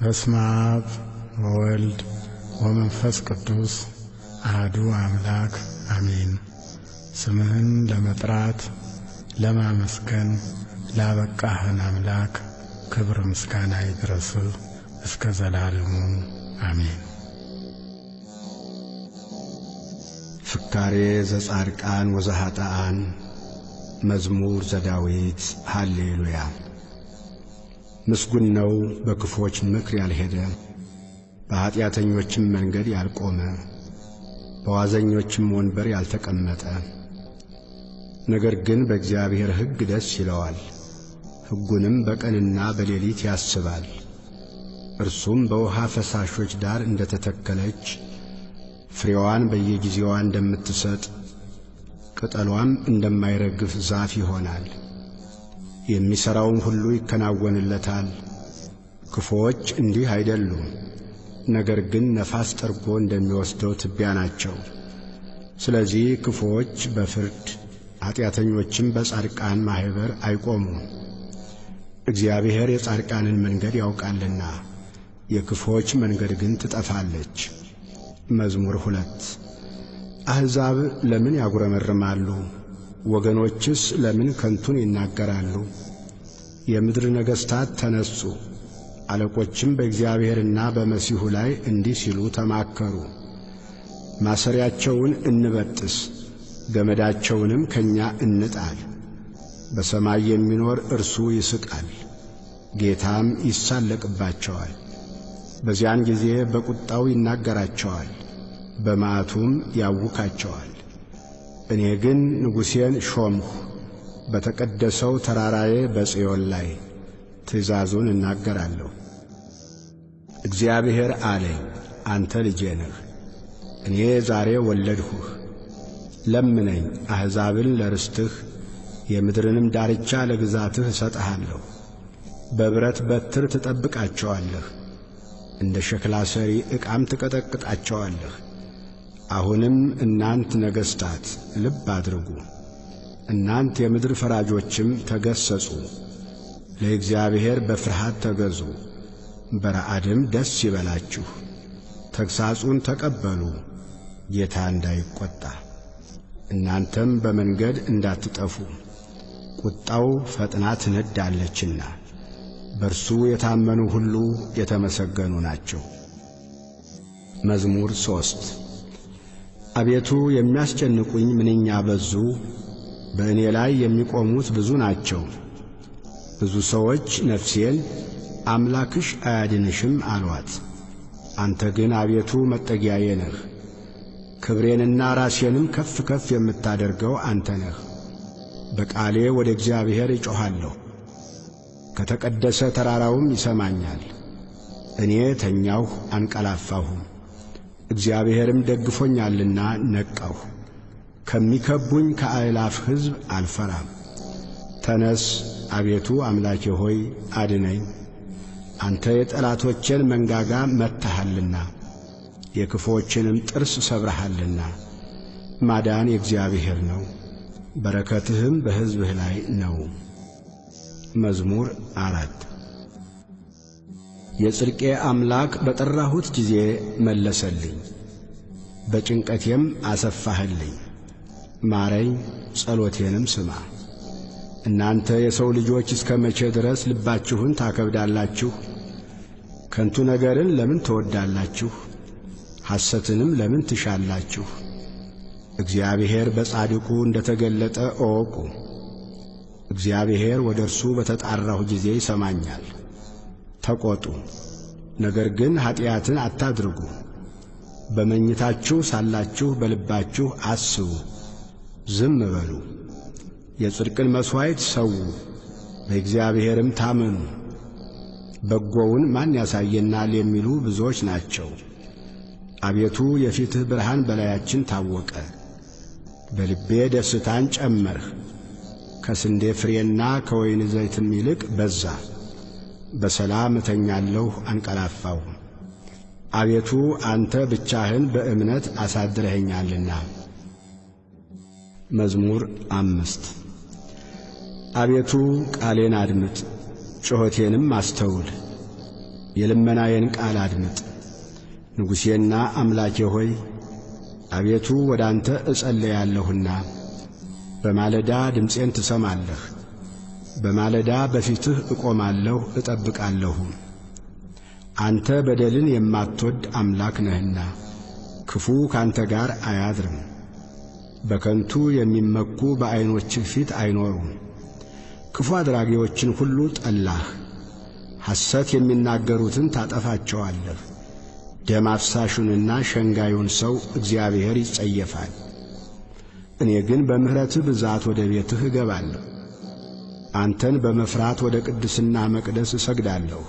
በስመ አብ ወወልድ ወመንፈስ ቅዱስ አህዱ አምላክ አሜን። ስምህን ለመጥራት ለማመስገን ላበቃህን አምላክ ክብር ምስጋና ይድረስህ እስከ ዘላለሙ አሜን። ፍካሬ ዘጻድቃን ወዘኃጥኣን መዝሙር ዘዳዊት ሃሌሉያ። ምስጉን ነው በክፎች ምክር ያልሄደ፣ በኀጢአተኞችም መንገድ ያልቆመ፣ በዋዘኞችም ወንበር ያልተቀመጠ። ነገር ግን በእግዚአብሔር ሕግ ደስ ይለዋል፣ ሕጉንም በቀንና በሌሊት ያስባል። እርሱም በውሃ ፈሳሾች ዳር እንደ ተተከለች ፍሬዋን በየጊዜዋ እንደምትሰጥ ቅጠሏም እንደማይረግፍ ዛፍ ይሆናል። የሚሠራውም ሁሉ ይከናወንለታል። ክፉዎች እንዲህ አይደሉም፣ ነገር ግን ነፋስ ጠርጎ እንደሚወስደው ትቢያ ናቸው። ስለዚህ ክፉዎች በፍርድ ኀጢአተኞችም በጻድቃን ማኅበር አይቆሙም። እግዚአብሔር የጻድቃንን መንገድ ያውቃልና የክፉዎች መንገድ ግን ትጠፋለች። መዝሙር ሁለት አሕዛብ ለምን ያጉረመርማሉ? ወገኖችስ ለምን ከንቱን ይናገራሉ? የምድር ነገሥታት ተነሱ፣ አለቆችም በእግዚአብሔርና በመሲሑ ላይ እንዲህ ሲሉ ተማከሩ። ማሰሪያቸውን እንበጥስ፣ ገመዳቸውንም ከእኛ እንጣል። በሰማይ የሚኖር እርሱ ይስቃል፣ ጌታም ይሳለቅባቸዋል። በዚያን ጊዜ በቁጣው ይናገራቸዋል፣ በመዓቱም ያውካቸዋል። እኔ ግን ንጉሴን ሾምሁ፣ በተቀደሰው ተራራዬ በጽዮን ላይ ትእዛዙን እናገራለሁ። እግዚአብሔር አለኝ፣ አንተ ልጄ ነህ፣ እኔ ዛሬ ወለድሁህ። ለምነኝ፣ አሕዛብን ለርስትህ የምድርንም ዳርቻ ለግዛትህ እሰጥሃለሁ። በብረት በትር ትጠብቃቸዋለህ እንደ ሸክላ ሰሪ ዕቃም ትቀጠቅጣቸዋለህ። አሁንም እናንት ነገሥታት ልብ አድርጉ፣ እናንት የምድር ፈራጆችም ተገሰጹ። ለእግዚአብሔር በፍርሃት ተገዙ፣ በረዓድም ደስ ይበላችሁ። ተግሣጹን ተቀበሉ፣ ጌታ እንዳይቈጣ፣ እናንተም በመንገድ እንዳትጠፉ። ቁጣው ፈጥና ትነዳለችና በእርሱ የታመኑ ሁሉ የተመሰገኑ ናቸው። መዝሙር ሦስት አቤቱ የሚያስጨንቁኝ ምንኛ በዙ! በእኔ ላይ የሚቆሙት ብዙ ናቸው። ብዙ ሰዎች ነፍሴን አምላክሽ አያድንሽም አሏት። አንተ ግን አቤቱ መጠጊያዬ ነህ፣ ክብሬንና ራሴንም ከፍ ከፍ የምታደርገው አንተ ነህ። በቃሌ ወደ እግዚአብሔር እጮኻለሁ ከተቀደሰ ተራራውም ይሰማኛል። እኔ ተኛሁ አንቀላፋሁም፣ እግዚአብሔርም ደግፎኛልና ነቃሁ። ከሚከቡኝ ከአእላፍ ሕዝብ አልፈራም። ተነስ አቤቱ አምላኬ ሆይ አድነኝ። አንተ የጠላቶቼን መንጋጋ መትሃልና የክፉዎችንም ጥርስ ሰብረሃልና። ማዳን የእግዚአብሔር ነው፣ በረከትህም በሕዝብህ ላይ ነው። መዝሙር አራት የጽድቄ አምላክ በጠራሁት ጊዜ መለሰልኝ፣ በጭንቀቴም አሰፋህልኝ። ማረኝ፣ ጸሎቴንም ስማ። እናንተ የሰው ልጆች እስከ መቼ ድረስ ልባችሁን ታከብዳላችሁ? ከንቱ ነገርን ለምን ትወዳላችሁ? ሐሰትንም ለምን ትሻላችሁ? እግዚአብሔር በጻድቁ እንደ ተገለጠ እወቁ። እግዚአብሔር ወደ እርሱ በተጣራሁ ጊዜ ይሰማኛል። ተቈጡ፣ ነገር ግን ኀጢአትን አታድርጉ። በመኝታችሁ ሳላችሁ በልባችሁ አስቡ፣ ዝም በሉ። የጽድቅን መሥዋዕት ሰዉ፣ በእግዚአብሔርም ታመኑ። በጎውን ማን ያሳየናል የሚሉ ብዙዎች ናቸው። አቤቱ የፊትህ ብርሃን በላያችን ታወቀ። በልቤ ደስታን ጨመርህ ከስንዴ ፍሬና ከወይን ዘይትም ይልቅ በዛ። በሰላም እተኛለሁ አንቀላፋሁ። አቤቱ አንተ ብቻህን በእምነት አሳድረኸኛልና። መዝሙር አምስት አቤቱ ቃሌን አድምጥ፣ ጩኸቴንም አስተውል። የልመናዬን ቃል አድምጥ። ንጉሴና አምላኬ ሆይ አቤቱ ወደ አንተ እጸለያለሁና በማለዳ ድምፄን ትሰማለህ። በማለዳ በፊትህ እቆማለሁ እጠብቃለሁ። አንተ በደልን የማትወድ አምላክ ነህና ክፉ ካንተ ጋር አያድርም። በከንቱ የሚመኩ በዐይኖችህ ፊት አይኖሩም። ክፉ አድራጊዎችን ሁሉ ጠላህ። ሐሰት የሚናገሩትን ታጠፋቸዋለህ። ደም አፍሳሹንና ሸንጋዩን ሰው እግዚአብሔር ይጸየፋል። እኔ ግን በምሕረትህ ብዛት ወደ ቤትህ እገባለሁ። አንተን በመፍራት ወደ ቅድስና መቅደስ እሰግዳለሁ።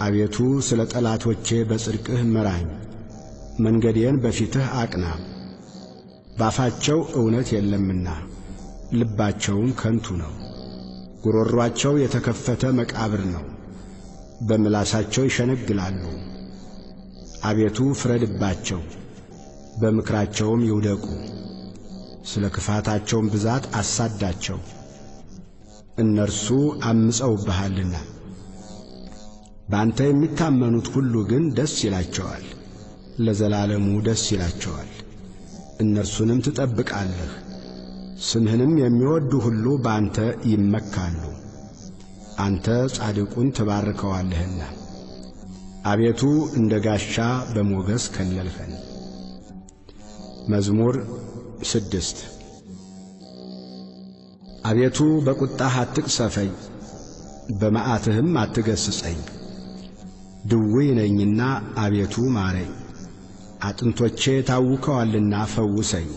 አቤቱ ስለ ጠላቶቼ በጽድቅህ ምራኝ፣ መንገዴን በፊትህ አቅና። ባፋቸው እውነት የለምና ልባቸውም ከንቱ ነው። ጉሮሯቸው የተከፈተ መቃብር ነው፣ በምላሳቸው ይሸነግላሉ። አቤቱ ፍረድባቸው፣ በምክራቸውም ይውደቁ። ስለ ክፋታቸውም ብዛት አሳዳቸው፣ እነርሱ አምፀውብሃልና። በአንተ የሚታመኑት ሁሉ ግን ደስ ይላቸዋል፣ ለዘላለሙ ደስ ይላቸዋል። እነርሱንም ትጠብቃለህ። ስምህንም የሚወዱ ሁሉ በአንተ ይመካሉ። አንተ ጻድቁን ትባርከዋለህና። አቤቱ እንደ ጋሻ በሞገስ ከለልኸን። መዝሙር ስድስት አቤቱ በቁጣህ አትቅሰፈኝ፣ በመዓትህም አትገስጸኝ። ድውይ ነኝና አቤቱ ማረኝ፣ አጥንቶቼ ታውከዋልና ፈውሰኝ።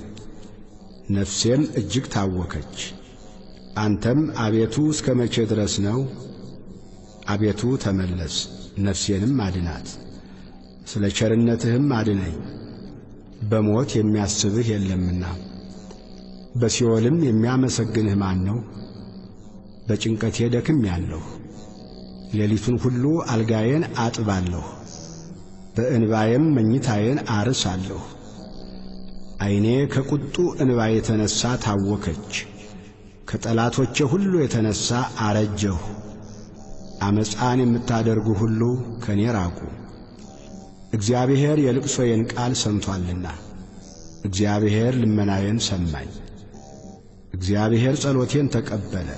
ነፍሴም እጅግ ታወከች። አንተም አቤቱ እስከ መቼ ድረስ ነው? አቤቱ ተመለስ፣ ነፍሴንም አድናት። ስለ ቸርነትህም አድነኝ፣ በሞት የሚያስብህ የለምና። በሲኦልም የሚያመሰግንህ ማን ነው? በጭንቀቴ ደክሜአለሁ። ሌሊቱን ሁሉ አልጋዬን አጥባለሁ፣ በእንባዬም መኝታዬን አርሳለሁ። ዐይኔ ከቁጡ እንባ የተነሣ ታወከች፣ ከጠላቶቼ ሁሉ የተነሣ አረጀሁ። ዓመፃን የምታደርጉ ሁሉ ከእኔ ራቁ። እግዚአብሔር የልቅሶዬን ቃል ሰምቶአልና፣ እግዚአብሔር ልመናዬን ሰማኝ። እግዚአብሔር ጸሎቴን ተቀበለ።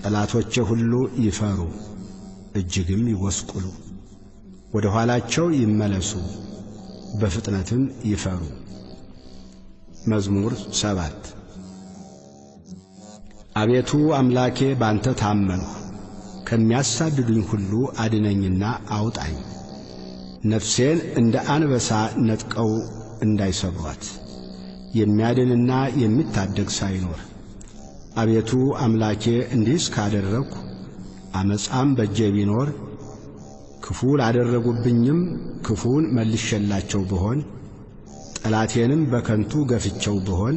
ጠላቶቼ ሁሉ ይፈሩ፣ እጅግም ይጐስቁሉ። ወደ ኋላቸው ይመለሱ፣ በፍጥነትም ይፈሩ። መዝሙር ሰባት አቤቱ አምላኬ ባንተ ታመንሁ፣ ከሚያሳድዱኝ ሁሉ አድነኝና አውጣኝ። ነፍሴን እንደ አንበሳ ነጥቀው እንዳይሰብሯት የሚያድንና የሚታደግ ሳይኖር። አቤቱ አምላኬ እንዲህስ ካደረግሁ ዓመፃም በእጄ ቢኖር ክፉ ላደረጉብኝም ክፉን መልሼላቸው ብሆን ጠላቴንም በከንቱ ገፍቸው ብሆን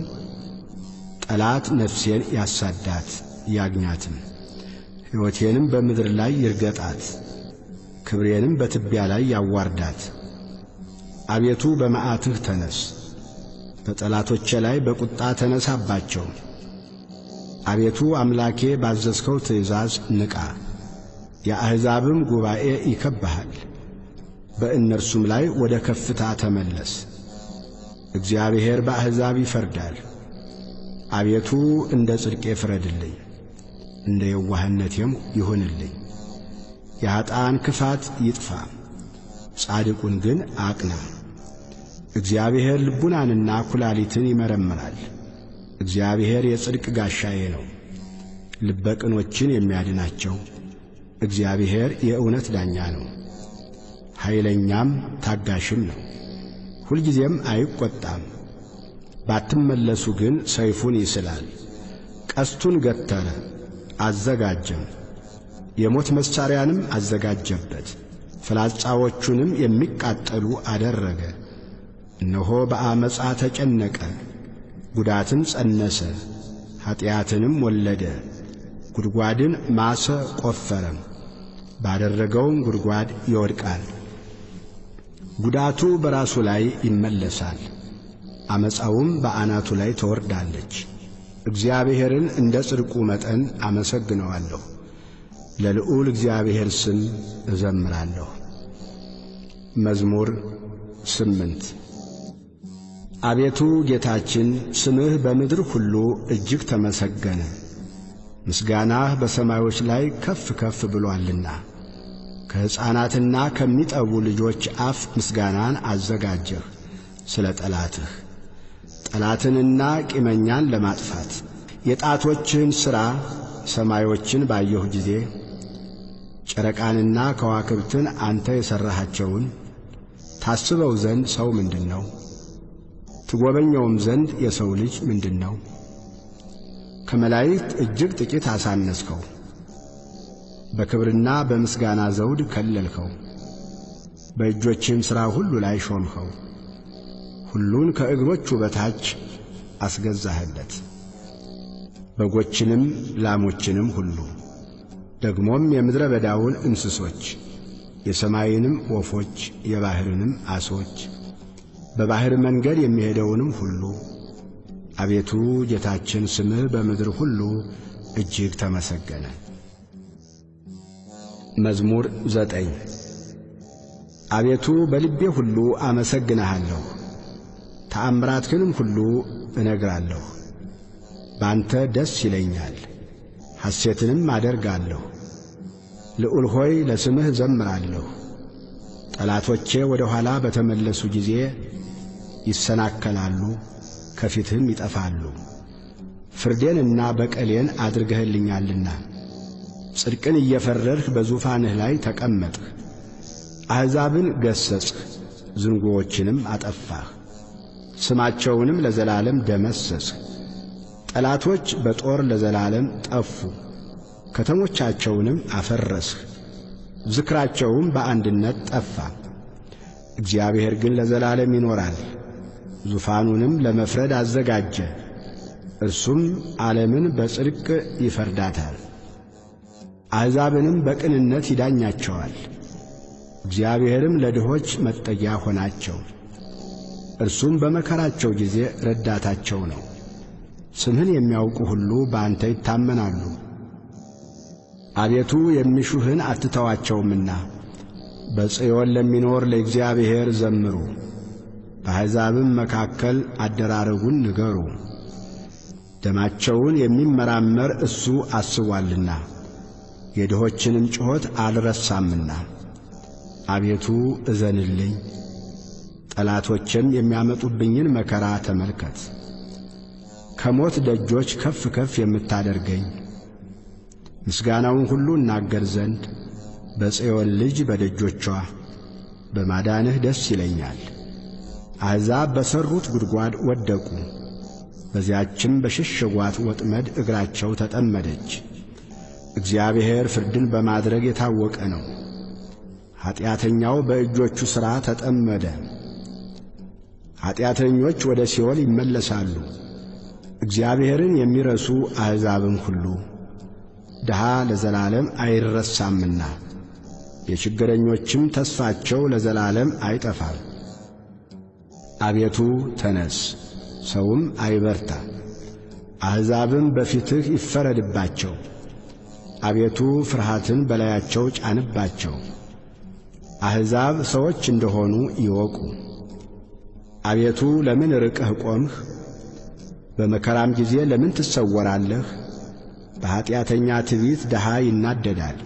ጠላት ነፍሴን ያሳዳት ያግኛትም፣ ሕይወቴንም በምድር ላይ ይርገጣት፣ ክብሬንም በትቢያ ላይ ያዋርዳት። አቤቱ በመዓትህ ተነስ፣ በጠላቶቼ ላይ በቁጣ ተነሳባቸው። አቤቱ አምላኬ ባዘዝከው ትእዛዝ ንቃ፣ የአሕዛብም ጉባኤ ይከብሃል፣ በእነርሱም ላይ ወደ ከፍታ ተመለስ። እግዚአብሔር በአሕዛብ ይፈርዳል። አቤቱ እንደ ጽድቄ ፍረድልኝ፣ እንደ የዋህነቴም ይሁንልኝ። የኀጣን ክፋት ይጥፋ፣ ጻድቁን ግን አቅና። እግዚአብሔር ልቡናንና ኩላሊትን ይመረምራል። እግዚአብሔር የጽድቅ ጋሻዬ ነው፣ ልበ ቅኖችን የሚያድናቸው። እግዚአብሔር የእውነት ዳኛ ነው፣ ኃይለኛም ታጋሽም ነው። ሁልጊዜም አይቈጣም። ባትመለሱ ግን ሰይፉን ይስላል፣ ቀስቱን ገተረ አዘጋጀም፣ የሞት መሣሪያንም አዘጋጀበት፣ ፍላጻዎቹንም የሚቃጠሉ አደረገ። እነሆ በአመፃ ተጨነቀ፣ ጉዳትን ጸነሰ፣ ኀጢአትንም ወለደ። ጉድጓድን ማሰ ቈፈረም፣ ባደረገውም ጉድጓድ ይወድቃል። ጉዳቱ በራሱ ላይ ይመለሳል፣ ዓመፃውም በአናቱ ላይ ትወርዳለች። እግዚአብሔርን እንደ ጽድቁ መጠን አመሰግነዋለሁ፣ ለልዑል እግዚአብሔር ስም እዘምራለሁ። መዝሙር ስምንት አቤቱ ጌታችን ስምህ በምድር ሁሉ እጅግ ተመሰገነ፣ ምስጋናህ በሰማዮች ላይ ከፍ ከፍ ብሎአልና። ከሕፃናትና ከሚጠቡ ልጆች አፍ ምስጋናን አዘጋጀህ ስለ ጠላትህ ጠላትንና ቂመኛን ለማጥፋት የጣቶችህን ሥራ ሰማዮችን ባየሁ ጊዜ ጨረቃንና ከዋክብትን አንተ የሠራሃቸውን ታስበው ዘንድ ሰው ምንድን ነው? ትጐበኘውም ዘንድ የሰው ልጅ ምንድን ነው? ከመላእክት እጅግ ጥቂት አሳነስከው፣ በክብርና በምስጋና ዘውድ ከለልከው፣ በእጆችህም ሥራ ሁሉ ላይ ሾምኸው። ሁሉን ከእግሮቹ በታች አስገዛህለት፣ በጎችንም ላሞችንም ሁሉ ደግሞም የምድረ በዳውን እንስሶች የሰማይንም ወፎች የባሕርንም ዓሦች በባሕር መንገድ የሚሄደውንም ሁሉ። አቤቱ ጌታችን ስምህ በምድር ሁሉ እጅግ ተመሰገነ። መዝሙር ዘጠኝ አቤቱ በልቤ ሁሉ አመሰግንሃለሁ፣ ተአምራትህንም ሁሉ እነግራለሁ። በአንተ ደስ ይለኛል፣ ሐሴትንም አደርጋለሁ። ልዑል ሆይ ለስምህ ዘምራለሁ። ጠላቶቼ ወደ ኋላ በተመለሱ ጊዜ ይሰናከላሉ፣ ከፊትህም ይጠፋሉ። ፍርዴንና በቀሌን አድርገህልኛልና ጽድቅን እየፈረድህ በዙፋንህ ላይ ተቀመጥህ። አሕዛብን ገሠጽህ፣ ዝንጉዎችንም አጠፋህ፣ ስማቸውንም ለዘላለም ደመሰስህ። ጠላቶች በጦር ለዘላለም ጠፉ፣ ከተሞቻቸውንም አፈረስህ፣ ዝክራቸውም በአንድነት ጠፋ። እግዚአብሔር ግን ለዘላለም ይኖራል፣ ዙፋኑንም ለመፍረድ አዘጋጀ። እርሱም ዓለምን በጽድቅ ይፈርዳታል፣ አሕዛብንም በቅንነት ይዳኛቸዋል። እግዚአብሔርም ለድሆች መጠጊያ ሆናቸው፣ እርሱም በመከራቸው ጊዜ ረዳታቸው ነው። ስምህን የሚያውቁ ሁሉ በአንተ ይታመናሉ። አቤቱ የሚሹህን አትተዋቸውምና በጽዮን ለሚኖር ለእግዚአብሔር ዘምሩ፣ በአሕዛብም መካከል አደራረጉን ንገሩ። ደማቸውን የሚመራመር እሱ አስቧልና የድሆችንም ጩኸት አልረሳምና። አቤቱ እዘንልኝ፣ ጠላቶችም የሚያመጡብኝን መከራ ተመልከት። ከሞት ደጆች ከፍ ከፍ የምታደርገኝ ምስጋናውን ሁሉ እናገር ዘንድ በጽዮን ልጅ በደጆቿ በማዳንህ ደስ ይለኛል። አሕዛብ በሠሩት ጉድጓድ ወደቁ፣ በዚያችም በሸሸጓት ወጥመድ እግራቸው ተጠመደች። እግዚአብሔር ፍርድን በማድረግ የታወቀ ነው። ኀጢአተኛው በእጆቹ ሥራ ተጠመደ። ኀጢአተኞች ወደ ሲኦል ይመለሳሉ። እግዚአብሔርን የሚረሱ አሕዛብም ሁሉ ድሃ ለዘላለም አይረሳምና የችግረኞችም ተስፋቸው ለዘላለም አይጠፋም። አቤቱ ተነስ፣ ሰውም አይበርታ፣ አሕዛብም በፊትህ ይፈረድባቸው። አቤቱ ፍርሃትን በላያቸው ጫንባቸው፣ አሕዛብ ሰዎች እንደሆኑ ይወቁ። አቤቱ ለምን ርቀህ ቆምህ? በመከራም ጊዜ ለምን ትሰወራለህ? በኀጢአተኛ ትዕቢት ድሃ ይናደዳል።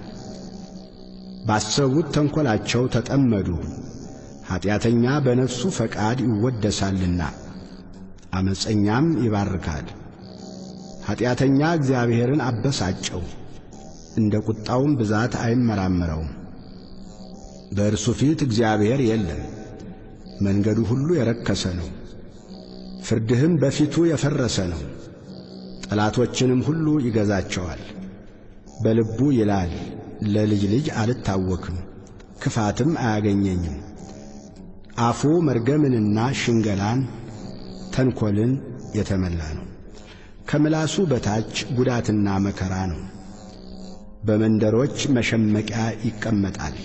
ባሰቡት ተንኰላቸው ተጠመዱ። ኀጢአተኛ በነፍሱ ፈቃድ ይወደሳልና ዓመፀኛም ይባርካል። ኀጢአተኛ እግዚአብሔርን አበሳጨው፣ እንደ ቁጣውም ብዛት አይመራመረውም። በእርሱ ፊት እግዚአብሔር የለም፣ መንገዱ ሁሉ የረከሰ ነው። ፍርድህም በፊቱ የፈረሰ ነው። ጠላቶችንም ሁሉ ይገዛቸዋል። በልቡ ይላል ለልጅ ልጅ አልታወክም፣ ክፋትም አያገኘኝም። አፉ መርገምንና ሽንገላን ተንኰልን የተመላ ነው። ከምላሱ በታች ጉዳትና መከራ ነው። በመንደሮች መሸመቂያ ይቀመጣል፣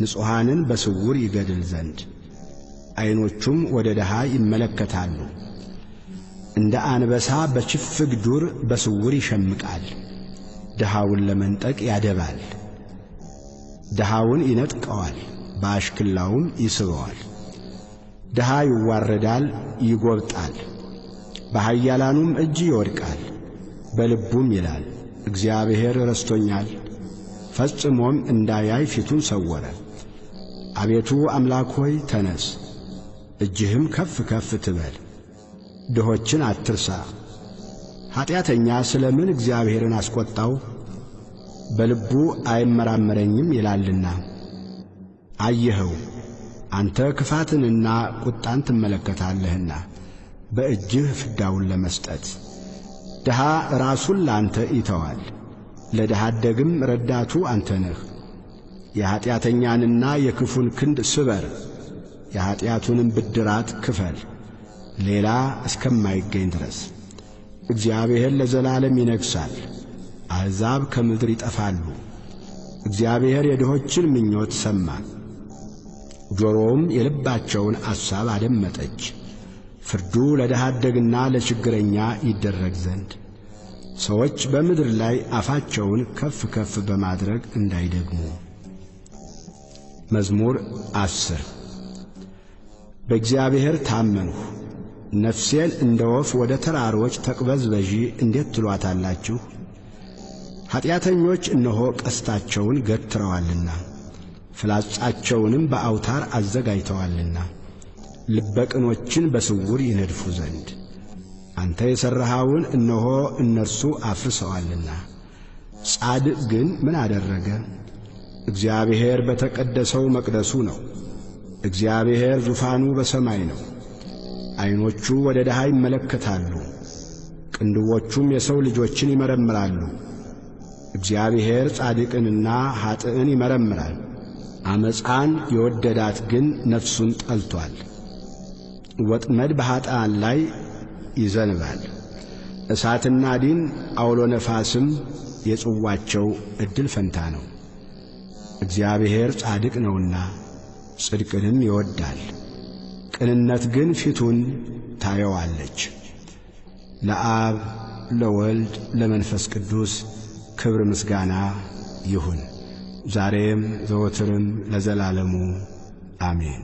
ንጹሐንን በስውር ይገድል ዘንድ። ዐይኖቹም ወደ ድሃ ይመለከታሉ። እንደ አንበሳ በችፍግ ዱር በስውር ይሸምቃል። ድሃውን ለመንጠቅ ያደባል። ድሃውን ይነጥቀዋል፣ በአሽክላውም ይስበዋል። ድሃ ይዋረዳል፣ ይጐብጣል፣ በኃያላኑም እጅ ይወድቃል። በልቡም ይላል እግዚአብሔር ረስቶኛል፣ ፈጽሞም እንዳያይ ፊቱን ሰወረ። አቤቱ አምላክ ሆይ ተነስ፣ እጅህም ከፍ ከፍ ትበል፣ ድሆችን አትርሳ። ኀጢአተኛ ስለ ምን እግዚአብሔርን አስቈጣው? በልቡ አይመራመረኝም ይላልና። አየኸው አንተ ክፋትንና ቁጣን ትመለከታለህና በእጅህ ፍዳውን ለመስጠት ድሃ ራሱን ላንተ ይተዋል፣ ለድሃ አደግም ረዳቱ አንተ ነህ። የኀጢአተኛንና የክፉን ክንድ ስበር፣ የኀጢአቱንም ብድራት ክፈል፣ ሌላ እስከማይገኝ ድረስ። እግዚአብሔር ለዘላለም ይነግሣል፣ አሕዛብ ከምድር ይጠፋሉ። እግዚአብሔር የድሆችን ምኞት ሰማ፣ ጆሮውም የልባቸውን አሳብ አደመጠች። ፍርዱ ለድሃ አደግና ለችግረኛ ይደረግ ዘንድ ሰዎች በምድር ላይ አፋቸውን ከፍ ከፍ በማድረግ እንዳይደግሙ። መዝሙር አስር በእግዚአብሔር ታመንሁ፣ ነፍሴን እንደ ወፍ ወደ ተራሮች ተቅበዝበዢ እንዴት ትሏታላችሁ? ኀጢአተኞች እነሆ ቀስታቸውን ገትረዋልና ፍላጻቸውንም በአውታር አዘጋጅተዋልና ልበቅኖችን በስውር ይነድፉ ዘንድ አንተ የሠራኸውን እነሆ እነርሱ አፍርሰዋልና። ጻድቅ ግን ምን አደረገ? እግዚአብሔር በተቀደሰው መቅደሱ ነው። እግዚአብሔር ዙፋኑ በሰማይ ነው። ዐይኖቹ ወደ ድሃ ይመለከታሉ፣ ቅንድቦቹም የሰው ልጆችን ይመረምራሉ። እግዚአብሔር ጻድቅንና ኀጥእን ይመረምራል። ዓመፃን የወደዳት ግን ነፍሱን ጠልቶአል። ወጥመድ በኀጥኣን ላይ ይዘንባል። እሳትና ዲን አውሎ ነፋስም የጽዋቸው ዕድል ፈንታ ነው። እግዚአብሔር ጻድቅ ነውና ጽድቅንም ይወዳል። ቅንነት ግን ፊቱን ታየዋለች። ለአብ ለወልድ ለመንፈስ ቅዱስ ክብር ምስጋና ይሁን ዛሬም ዘወትርም ለዘላለሙ አሜን።